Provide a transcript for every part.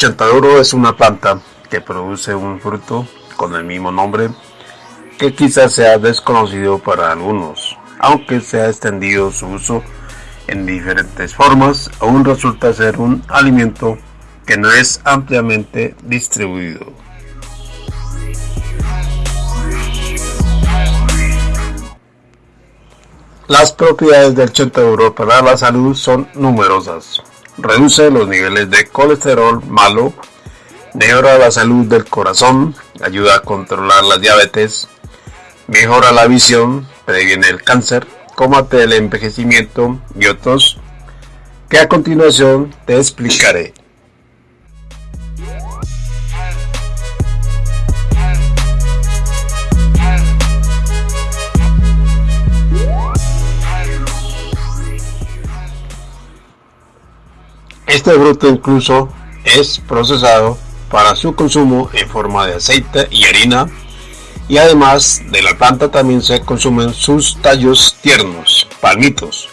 chontaduro es una planta que produce un fruto con el mismo nombre que quizás sea desconocido para algunos, aunque se ha extendido su uso en diferentes formas, aún resulta ser un alimento que no es ampliamente distribuido. Las propiedades del chontaduro para la salud son numerosas. Reduce los niveles de colesterol malo, mejora la salud del corazón, ayuda a controlar la diabetes, mejora la visión, previene el cáncer, combate el envejecimiento y otros que a continuación te explicaré. Este fruto incluso es procesado para su consumo en forma de aceite y harina y además de la planta también se consumen sus tallos tiernos, palmitos.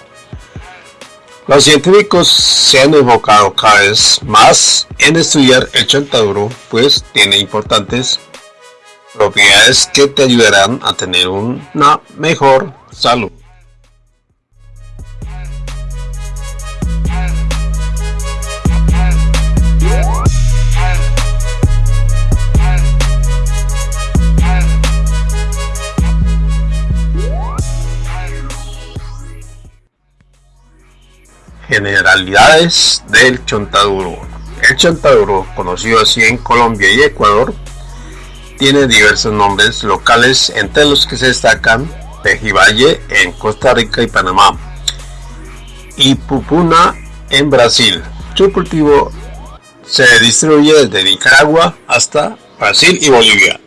Los científicos se han enfocado cada vez más en estudiar el chontaduro, pues tiene importantes propiedades que te ayudarán a tener una mejor salud. Generalidades del chontaduro. El chontaduro, conocido así en Colombia y Ecuador, tiene diversos nombres locales entre los que se destacan Pejivalle en Costa Rica y Panamá y Pupuna en Brasil. Su cultivo se distribuye desde Nicaragua hasta Brasil y Bolivia.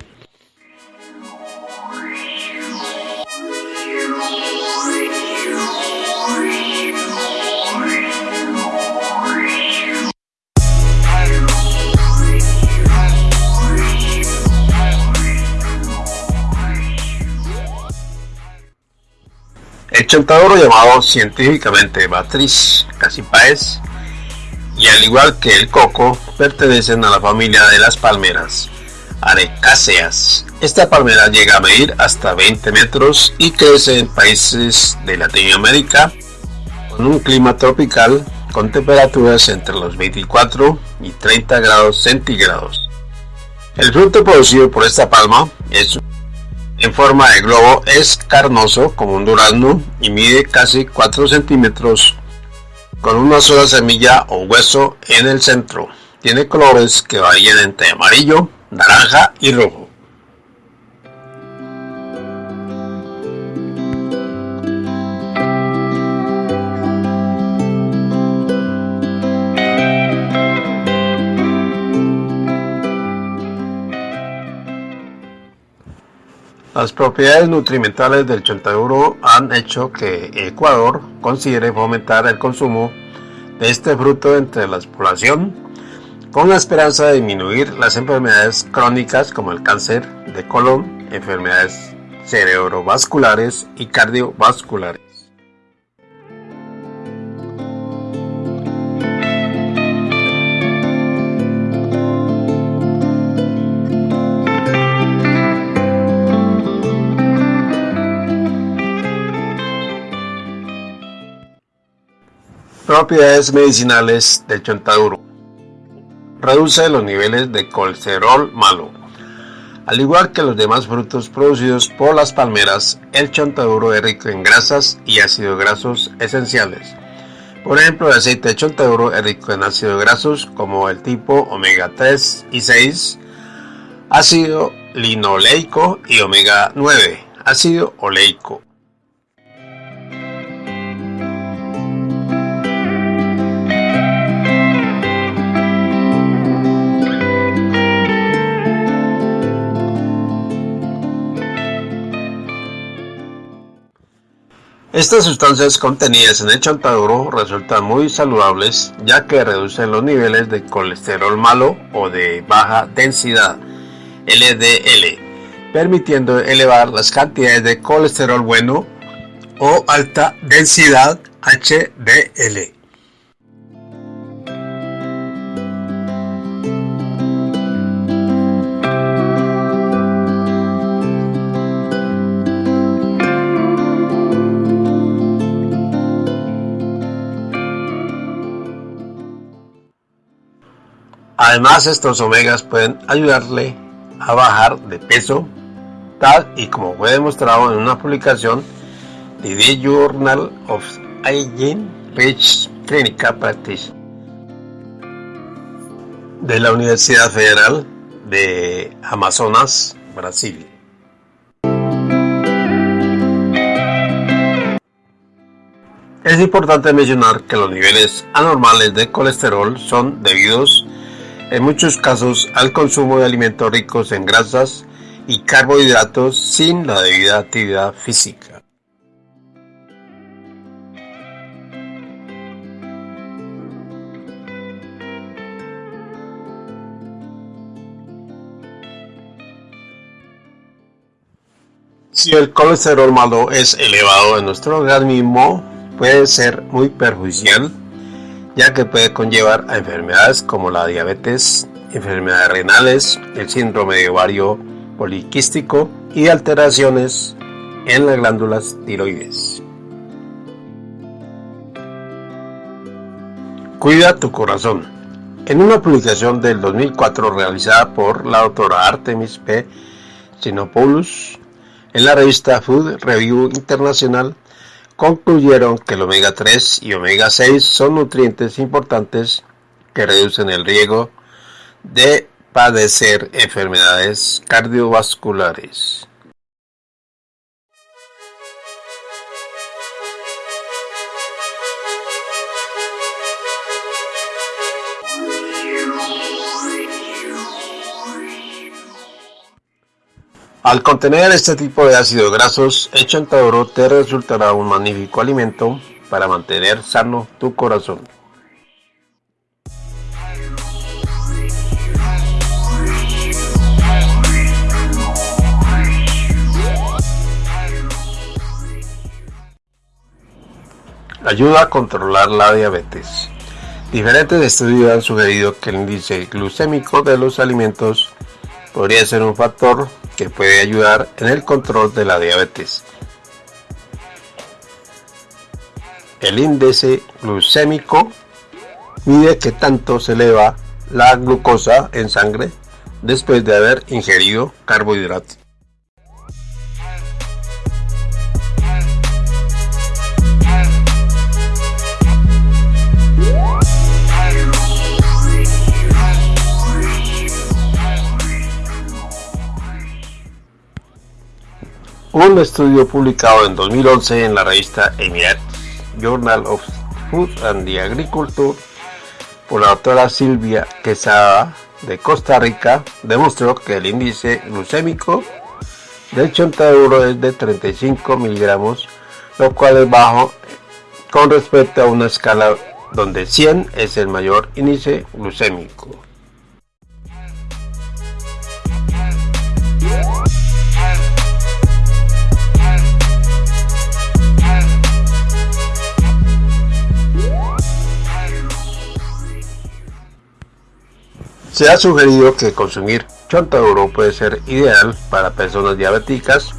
Chontaduro llamado científicamente Batriz cassipaes y al igual que el coco pertenecen a la familia de las palmeras arecáceas. Esta palmera llega a medir hasta 20 metros y crece en países de Latinoamérica con un clima tropical con temperaturas entre los 24 y 30 grados centígrados. El fruto producido por esta palma es en forma de globo es carnoso como un durazno y mide casi 4 centímetros con una sola semilla o hueso en el centro. Tiene colores que varían entre amarillo, naranja y rojo. Las propiedades nutrimentales del chontaduro han hecho que Ecuador considere fomentar el consumo de este fruto entre la población con la esperanza de disminuir las enfermedades crónicas como el cáncer de colon, enfermedades cerebrovasculares y cardiovasculares. Propiedades medicinales del chontaduro. Reduce los niveles de colesterol malo. Al igual que los demás frutos producidos por las palmeras, el chontaduro es rico en grasas y ácidos grasos esenciales. Por ejemplo, el aceite de chontaduro es rico en ácidos grasos como el tipo omega 3 y 6, ácido linoleico y omega 9, ácido oleico. Estas sustancias contenidas en el chontaduro resultan muy saludables ya que reducen los niveles de colesterol malo o de baja densidad LDL, permitiendo elevar las cantidades de colesterol bueno o alta densidad HDL. Además, estos omegas pueden ayudarle a bajar de peso, tal y como fue demostrado en una publicación de The Journal of Hygiene Page Clinical Practice de la Universidad Federal de Amazonas, Brasil. Es importante mencionar que los niveles anormales de colesterol son debidos en muchos casos al consumo de alimentos ricos en grasas y carbohidratos sin la debida actividad física. Si el colesterol malo es elevado en nuestro organismo, puede ser muy perjudicial ya que puede conllevar a enfermedades como la diabetes, enfermedades renales, el síndrome de ovario poliquístico y alteraciones en las glándulas tiroides. Cuida tu corazón. En una publicación del 2004 realizada por la doctora Artemis P. Sinopoulos en la revista Food Review Internacional, concluyeron que el omega 3 y omega 6 son nutrientes importantes que reducen el riesgo de padecer enfermedades cardiovasculares. Al contener este tipo de ácidos grasos, el chontaduro te resultará un magnífico alimento para mantener sano tu corazón. Ayuda a controlar la diabetes. Diferentes estudios han sugerido que el índice glucémico de los alimentos podría ser un factor que puede ayudar en el control de la diabetes. El índice glucémico mide qué tanto se eleva la glucosa en sangre después de haber ingerido carbohidratos. Un estudio publicado en 2011 en la revista Emirates Journal of Food and Agriculture por la doctora Silvia Quesada de Costa Rica demostró que el índice glucémico del chontaduro es de 35 miligramos, lo cual es bajo con respecto a una escala donde 100 es el mayor índice glucémico. Se ha sugerido que consumir chontaduro puede ser ideal para personas diabéticas,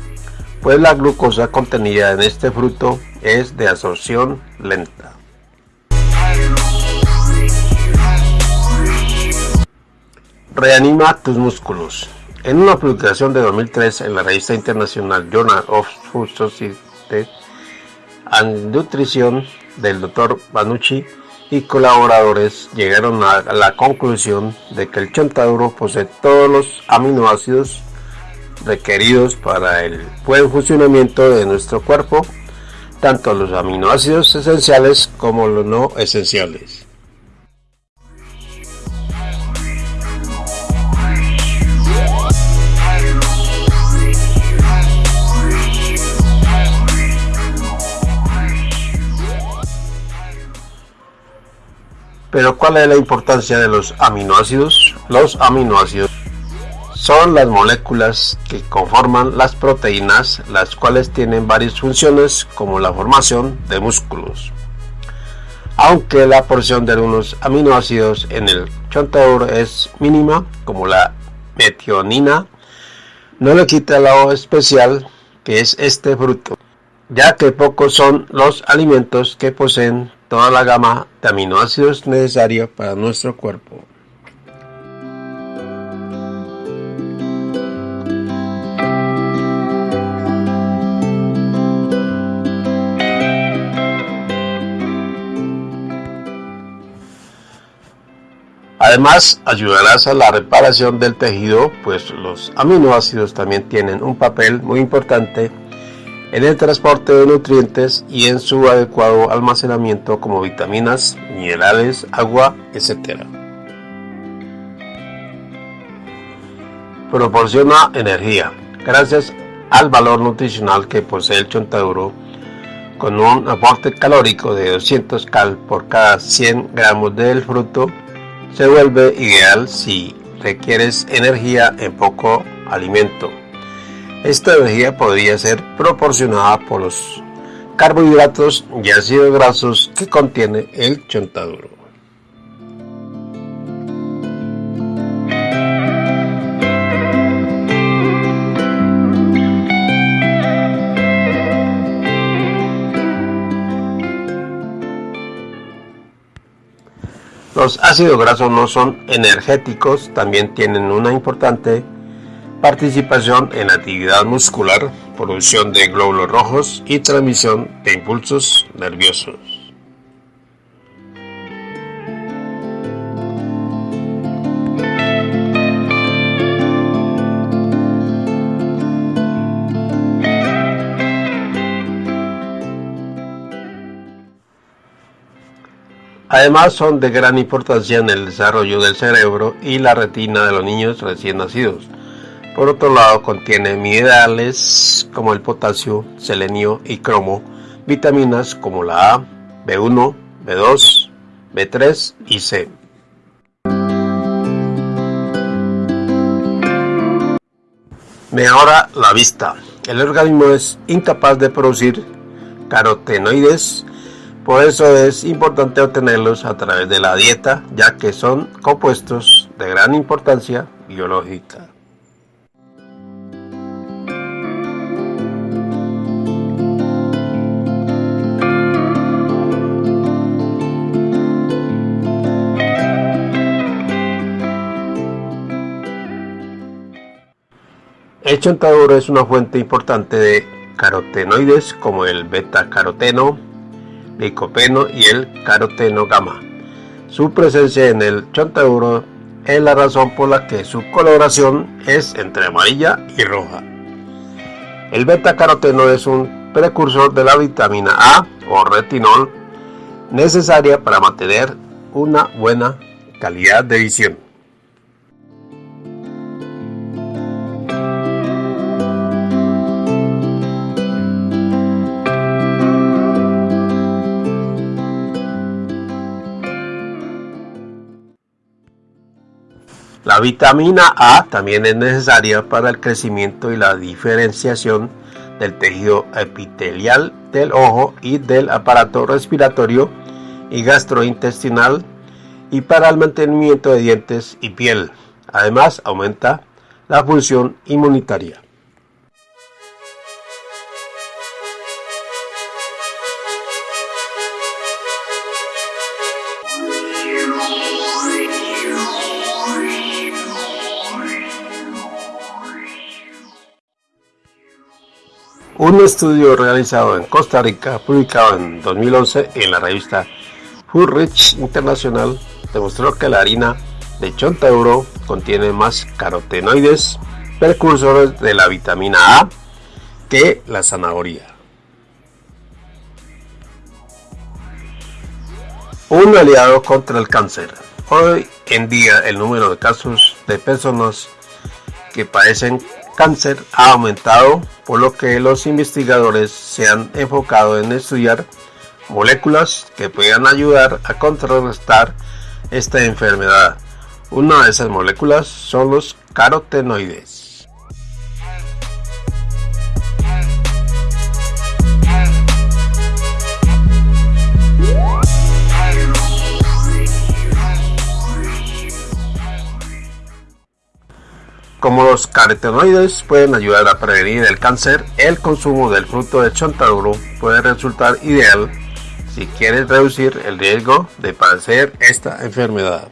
pues la glucosa contenida en este fruto es de absorción lenta. Reanima tus músculos. En una publicación de 2003 en la revista internacional Journal of Food Society and Nutrition del Dr. Banucci y colaboradores llegaron a la conclusión de que el chontaduro posee todos los aminoácidos requeridos para el buen funcionamiento de nuestro cuerpo, tanto los aminoácidos esenciales como los no esenciales. Pero ¿cuál es la importancia de los aminoácidos? Los aminoácidos son las moléculas que conforman las proteínas, las cuales tienen varias funciones como la formación de músculos. Aunque la porción de algunos aminoácidos en el chontaduro es mínima, como la metionina, no le quita lo especial que es este fruto, ya que pocos son los alimentos que poseen toda la gama de aminoácidos necesarios para nuestro cuerpo. Además, ayudarás a la reparación del tejido, pues los aminoácidos también tienen un papel muy importante en el transporte de nutrientes y en su adecuado almacenamiento como vitaminas, minerales, agua, etc. Proporciona energía. Gracias al valor nutricional que posee el chontaduro, con un aporte calórico de 200 cal por cada 100 gramos del fruto, se vuelve ideal si requieres energía en poco alimento. Esta energía podría ser proporcionada por los carbohidratos y ácidos grasos que contiene el chontaduro. Los ácidos grasos no son energéticos, también tienen una importante participación en actividad muscular, producción de glóbulos rojos y transmisión de impulsos nerviosos. Además son de gran importancia en el desarrollo del cerebro y la retina de los niños recién nacidos. Por otro lado contiene minerales como el potasio, selenio y cromo, vitaminas como la A, B1, B2, B3 y C. Mejora la vista. El organismo es incapaz de producir carotenoides por eso es importante obtenerlos a través de la dieta, ya que son compuestos de gran importancia biológica. El chontaduro es una fuente importante de carotenoides como el beta-caroteno, licopeno y el caroteno gamma. Su presencia en el chontaduro es la razón por la que su coloración es entre amarilla y roja. El beta-caroteno es un precursor de la vitamina A o retinol necesaria para mantener una buena calidad de visión. Vitamina A también es necesaria para el crecimiento y la diferenciación del tejido epitelial del ojo y del aparato respiratorio y gastrointestinal y para el mantenimiento de dientes y piel. Además, aumenta la función inmunitaria. Un estudio realizado en Costa Rica, publicado en 2011 en la revista Food Rich International, demostró que la harina de chontaduro contiene más carotenoides, precursores de la vitamina A, que la zanahoria. Un aliado contra el cáncer. Hoy en día el número de casos de personas que padecen cáncer ha aumentado, por lo que los investigadores se han enfocado en estudiar moléculas que puedan ayudar a contrarrestar esta enfermedad. Una de esas moléculas son los carotenoides. Como los carotenoides pueden ayudar a prevenir el cáncer, el consumo del fruto de chontaduro puede resultar ideal si quieres reducir el riesgo de padecer esta enfermedad.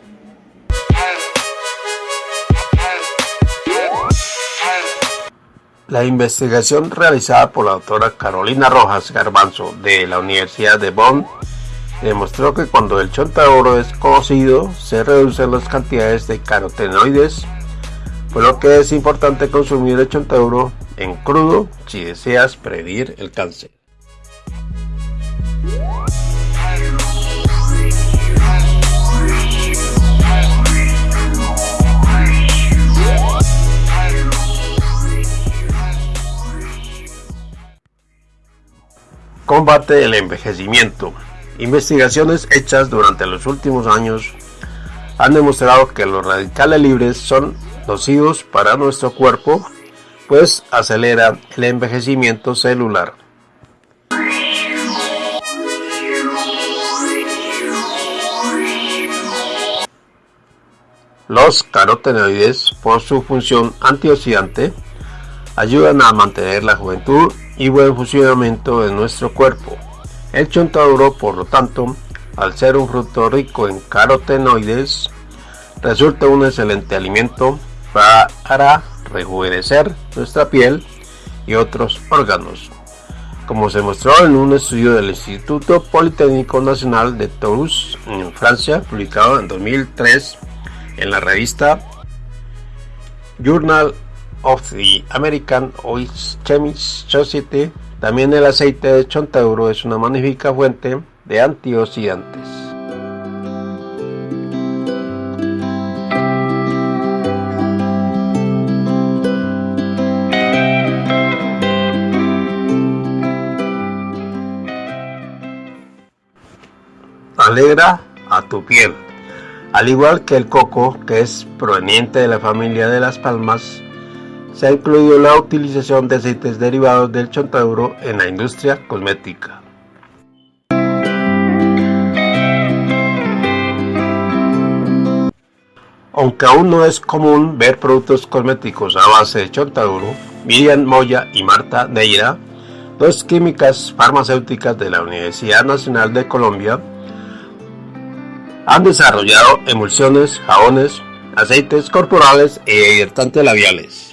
La investigación realizada por la doctora Carolina Rojas Garbanzo de la Universidad de Bonn demostró que cuando el oro es cocido se reducen las cantidades de carotenoides, por lo que es importante consumir el oro en crudo si deseas prevenir el cáncer. Combate el envejecimiento. Investigaciones hechas durante los últimos años han demostrado que los radicales libres son nocivos para nuestro cuerpo, pues aceleran el envejecimiento celular. Los carotenoides, por su función antioxidante, ayudan a mantener la juventud y buen funcionamiento de nuestro cuerpo. El chontaduro, por lo tanto, al ser un fruto rico en carotenoides, resulta un excelente alimento para rejuvenecer nuestra piel y otros órganos. Como se mostró en un estudio del Instituto Politécnico Nacional de Toulouse, en Francia, publicado en 2003 en la revista Journal of the American Oil Chemist Society, también el aceite de chontauro es una magnífica fuente de antioxidantes. Alegra a tu piel. Al igual que el coco, que es proveniente de la familia de las palmas, se ha incluido la utilización de aceites derivados del chontaduro en la industria cosmética. Aunque aún no es común ver productos cosméticos a base de chontaduro, Miriam Moya y Marta Neira, dos químicas farmacéuticas de la Universidad Nacional de Colombia, han desarrollado emulsiones, jabones, aceites corporales e hidratantes labiales.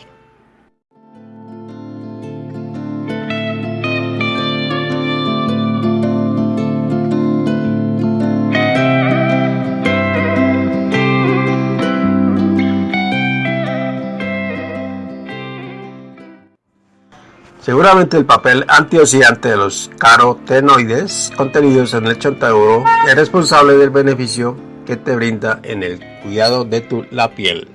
Seguramente el papel antioxidante de los carotenoides contenidos en el chontaduro es responsable del beneficio que te brinda en el cuidado de tu, la piel.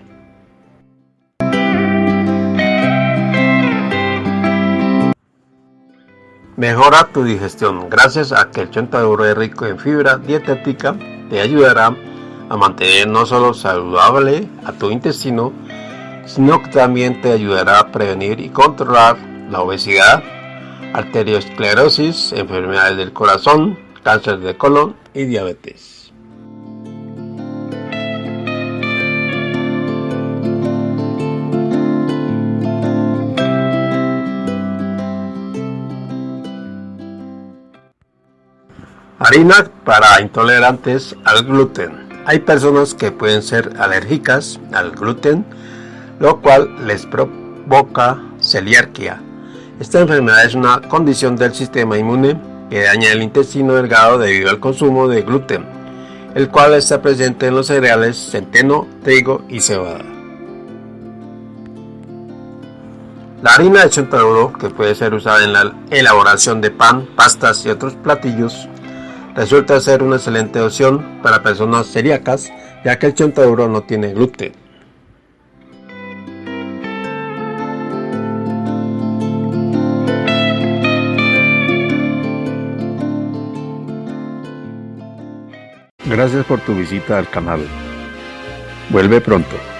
Mejora tu digestión gracias a que el chontaduro es rico en fibra dietética, te ayudará a mantener no solo saludable a tu intestino, sino que también te ayudará a prevenir y controlar la obesidad, arteriosclerosis, enfermedades del corazón, cáncer de colon y diabetes. Harina para intolerantes al gluten. Hay personas que pueden ser alérgicas al gluten, lo cual les provoca celiarquía, esta enfermedad es una condición del sistema inmune que daña el intestino delgado debido al consumo de gluten, el cual está presente en los cereales centeno, trigo y cebada. La harina de chontaduro, que puede ser usada en la elaboración de pan, pastas y otros platillos, resulta ser una excelente opción para personas celíacas, ya que el chontaduro no tiene gluten. Gracias por tu visita al canal. Vuelve pronto.